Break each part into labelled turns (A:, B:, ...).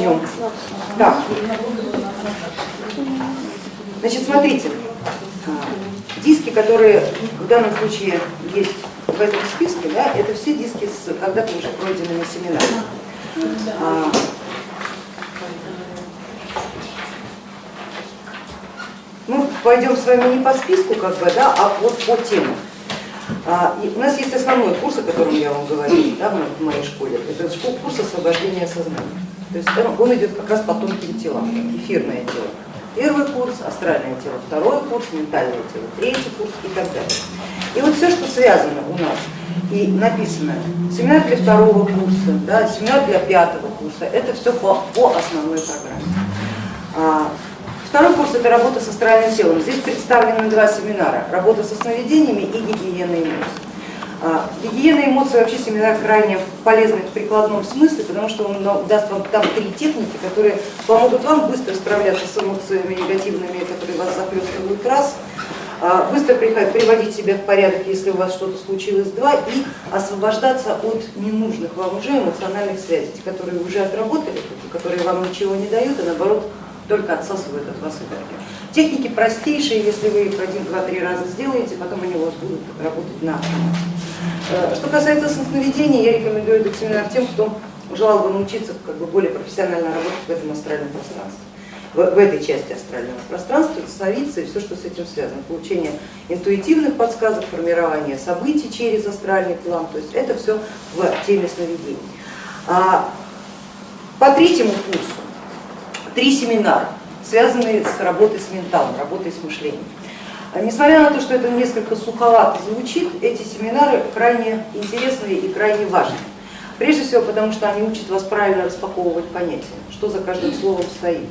A: начнем. Так. Значит, смотрите, диски, которые в данном случае есть в этом списке, да, это все диски с когда-то уже пройденными семинарами. А, мы пойдем с вами не по списку, как бы, да, а вот по темам. А, и у нас есть основной курс, о котором я вам говорила да, в моей школе, это курс освобождения сознания. То есть он идет как раз по тонким телам, эфирное тело. Первый курс, астральное тело, второй курс, ментальное тело, третий курс и так далее. И вот все, что связано у нас и написано, семинар для второго курса, да, семинар для пятого курса, это все по, по основной программе. А, второй курс это работа с астральным телом. Здесь представлены два семинара, работа со сновидениями и гигиена эмоций. А, гигиена эмоций вообще семинар крайне полезный в прикладном смысле, потому что он даст вам там три техники, которые помогут вам быстро справляться с эмоциями негативными, которые вас захлестывают раз, а, быстро приводить себя в порядок, если у вас что-то случилось, два, и освобождаться от ненужных вам уже эмоциональных связей, которые уже отработали, которые вам ничего не дают, а наоборот только отсасывают от вас энергию. Техники простейшие, если вы их один, два, три раза сделаете, потом они у вас будут работать на Э, что касается сновидений, я рекомендую этот семинар тем, кто желал бы научиться как бы более профессионально работать в этом астральном пространстве в, этой части астрального пространства, сновидцы и все, что с этим связано, получение интуитивных подсказок, формирование событий через астральный план, то есть это все в теме сновидений. А, по третьему курсу три семинара, связанные с работой с менталом, работой с мышлением. А несмотря на то, что это несколько суховато звучит, эти семинары крайне интересные и крайне важные. Прежде всего потому, что они учат вас правильно распаковывать понятия, что за каждым словом стоит.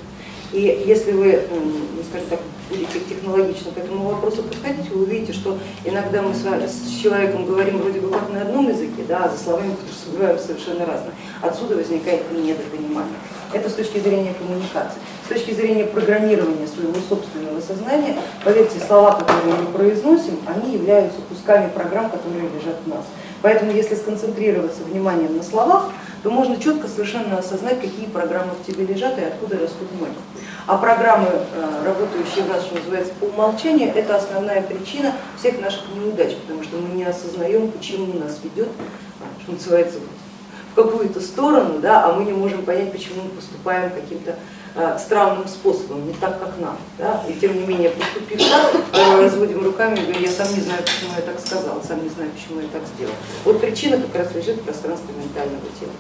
A: И если вы, ну, скажем так, будете технологично к этому вопросу подходить, вы увидите, что иногда мы с, вами, с человеком говорим вроде бы как на одном языке, да, а за словами подразумеваем совершенно разные. Отсюда возникает недопонимание. Это с точки зрения коммуникации. С точки зрения программирования своего собственного сознания, поверьте, слова, которые мы произносим, они являются кусками программ, которые лежат в нас. Поэтому если сконцентрироваться вниманием на словах, то можно четко совершенно осознать, какие программы в тебе лежат и откуда растут ноги. А программы, э, работающие в нас, что называется, по умолчанию, это основная причина всех наших неудач, потому что мы не осознаем, почему нас ведет, что называется, в какую-то сторону, да, а мы не можем понять, почему мы поступаем каким-то э, странным способом, не так, как нам. Да? И тем не менее, поступив так, разводим руками и говорим, я сам не знаю, почему я так сказал, сам не знаю, почему я так сделал. Вот причина как раз лежит в пространстве ментального тела.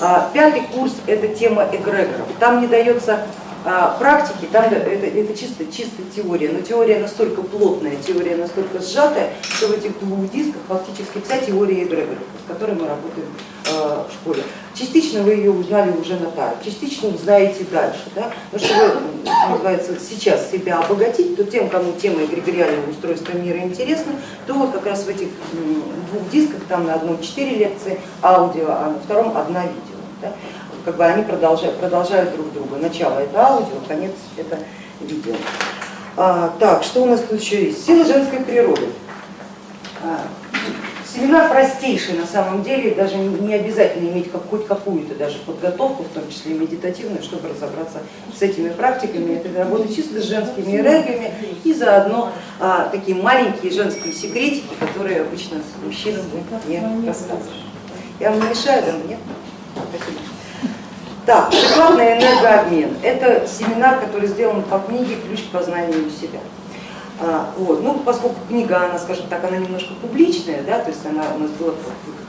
A: А, пятый курс это тема эгрегоров. Там не дается а, практики, там это, это чисто, чисто теория, но теория настолько плотная, теория настолько сжатая, что в этих двух дисках фактически вся теория эгрегоров, с которой мы работаем а, школе. Частично вы ее узнали уже на таре, частично узнаете дальше. Да? Но чтобы называется, сейчас себя обогатить, то тем, кому тема эгрегориального устройства мира интересна, то вот как раз в этих двух дисках, там на одном четыре лекции аудио, а на втором одна видео. Да? как бы они продолжают, продолжают друг друга. Начало это аудио, конец это видео. А, так, что у нас тут еще есть? Сила женской природы. Семинар простейший на самом деле, даже не обязательно иметь хоть какую-то даже подготовку, в том числе медитативную, чтобы разобраться с этими практиками. Это работа чисто с женскими энергиями и заодно а, такие маленькие женские секретики, которые обычно мужчинам не рассказывают. Я вам не мешаю, да? Нет? Спасибо. Так, прикладный энергообмен. Это семинар, который сделан по книге «Ключ к познанию себя». А, вот. Ну, поскольку книга, она, скажем так, она немножко публичная, да, то есть она у нас была,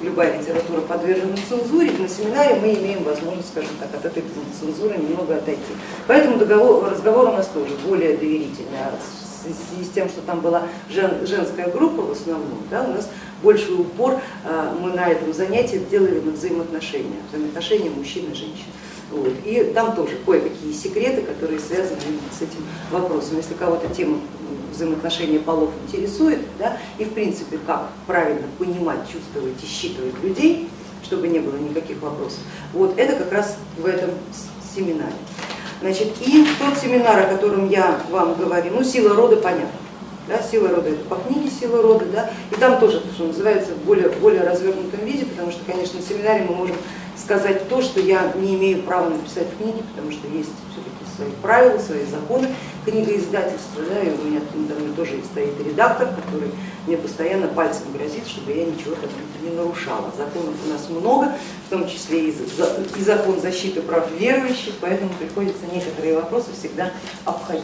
A: любая литература, подвержена цензуре, на семинаре мы имеем возможность, скажем так, от этой цензуры немного отойти. Поэтому договор, разговор у нас тоже более доверительный. А в связи с тем, что там была жен, женская группа в основном, да, у нас больший упор а, мы на этом занятии делали на взаимоотношения, взаимоотношения мужчин и женщин. Вот. И там тоже кое-какие секреты, которые связаны с этим вопросом. Если кого-то тема взаимоотношения полов интересует, да, и в принципе как правильно понимать, чувствовать и считывать людей, чтобы не было никаких вопросов, вот это как раз в этом семинаре. Значит, и тот семинар, о котором я вам говорю, ну сила рода понятно, да, сила рода это по книге сила рода, да, и там тоже, что называется, в более, более развернутом виде, потому что, конечно, на семинаре мы можем сказать то, что я не имею права написать в книге, потому что есть все-таки свои правила, свои законы книгоиздательства, да, и у меня там тоже стоит редактор, который мне постоянно пальцем грозит, чтобы я ничего там не нарушала. Законов у нас много, в том числе и закон защиты прав верующих, поэтому приходится некоторые вопросы всегда обходить.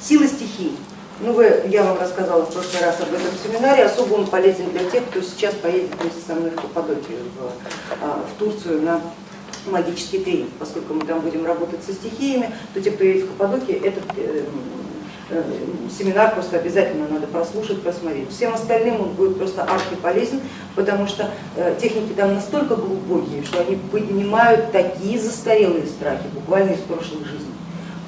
A: Сила стихий. Ну, вы, я вам рассказала в прошлый раз об этом семинаре, особо он полезен для тех, кто сейчас поедет вместе со мной в Каппадокию, в, а, в Турцию на магический тренинг. Поскольку мы там будем работать со стихиями, то те, кто едет в Каппадокию, этот э, э, семинар просто обязательно надо прослушать, посмотреть. Всем остальным он будет просто архи полезен, потому что э, техники там настолько глубокие, что они поднимают такие застарелые страхи, буквально из прошлых жизней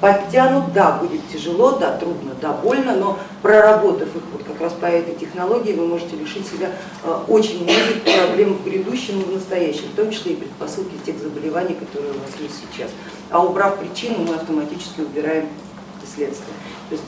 A: подтянут, да, будет тяжело, да, трудно, да, больно, но проработав их вот как раз по этой технологии, вы можете лишить себя э, очень многих проблем в грядущем и в настоящем, в том числе и предпосылки тех заболеваний, которые у вас есть сейчас. А убрав причину, мы автоматически убираем следствие. То есть,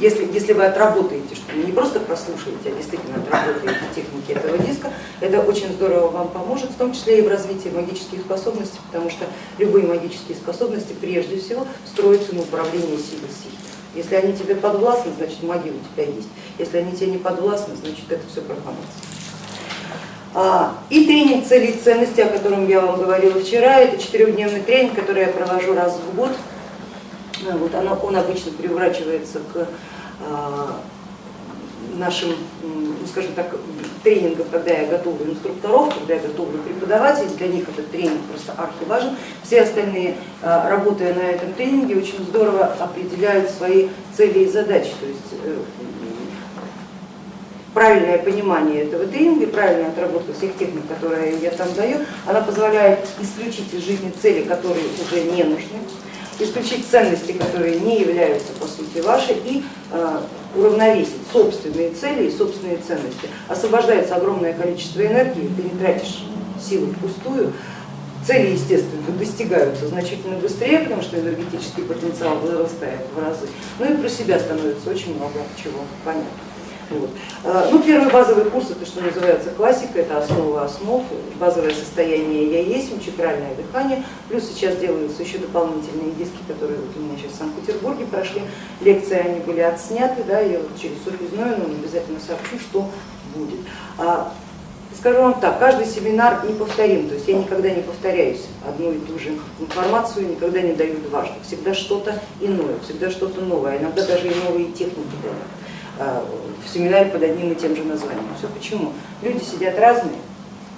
A: если, если вы отработаете, что не просто прослушаете, а действительно отработаете техники этого диска, это очень здорово вам поможет, в том числе и в развитии магических способностей, потому что любые магические способности прежде всего строятся на управлении силой стихии. Если они тебе подвластны, значит магия у тебя есть. Если они тебе не подвластны, значит это все профанация. И тренинг целей и ценностей, о котором я вам говорила вчера, это четырехдневный тренинг, который я провожу раз в год вот она, он обычно приурачивается к а, нашим, ну, скажем так, тренингам, когда я готовлю инструкторов, когда я готовлю преподавателей, для них этот тренинг просто архиважен. Все остальные, а, работая на этом тренинге, очень здорово определяют свои цели и задачи. То есть э, правильное понимание этого тренинга, правильная отработка всех техник, которые я там даю, она позволяет исключить из жизни цели, которые уже не нужны, исключить ценности, которые не являются по сути вашей, и э, уравновесить собственные цели и собственные ценности. Освобождается огромное количество энергии, ты не тратишь силы впустую, цели, естественно, достигаются значительно быстрее, потому что энергетический потенциал вырастает в разы, ну и про себя становится очень много чего понятно. Вот. А, ну, первый базовый курс, это что называется классика, это основа основ, базовое состояние я есть, чакральное дыхание, плюс сейчас делаются еще дополнительные диски, которые вот у меня сейчас в Санкт-Петербурге прошли, лекции они были отсняты, да, я вот через Софью но обязательно сообщу, что будет. А, скажу вам так, каждый семинар неповторим, то есть я никогда не повторяюсь одну и ту же информацию, никогда не даю дважды, всегда что-то иное, всегда что-то новое, иногда даже и новые техники даю. А, в семинаре под одним и тем же названием. Все почему? Люди сидят разные,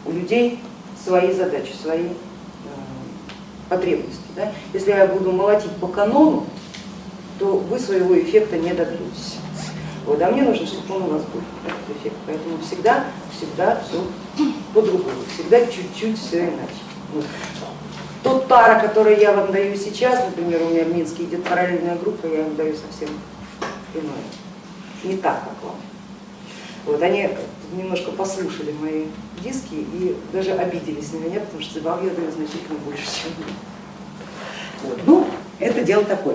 A: у людей свои задачи, свои э, потребности. Да? Если я буду молотить по канону, то вы своего эффекта не добьетесь. Вот, а мне нужно, чтобы он у вас был, этот эффект. Поэтому всегда, всегда все по-другому, всегда чуть-чуть все иначе. Вот. Тот тара, который я вам даю сейчас, например, у меня в Минске идет параллельная группа, я им даю совсем иное не так, как вам. Вот, они немножко послушали мои диски и даже обиделись на меня, потому что вам я даю значительно больше, чем вы. Вот. Ну, это дело такое.